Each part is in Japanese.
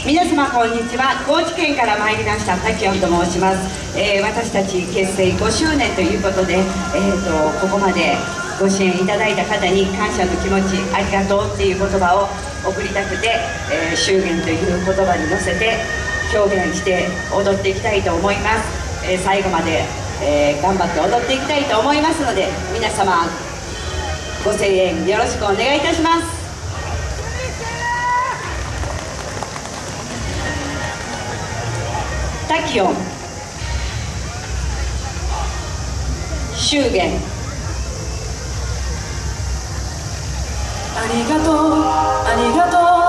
皆様こんにちは。高知県から参りました滝音と申します、えー、私たち結成5周年ということで、えーと、ここまでご支援いただいた方に感謝の気持ちありがとうっていう言葉を送りたくて、えー、祝言という言葉に乗せて表現して踊っていきたいと思います、えー、最後まで、えー、頑張って踊っていきたいと思いますので皆様ご声援よろしくお願いいたします。タキオン祝言。ありがとうありがとう。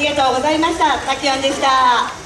りがとうございました。滝音でした。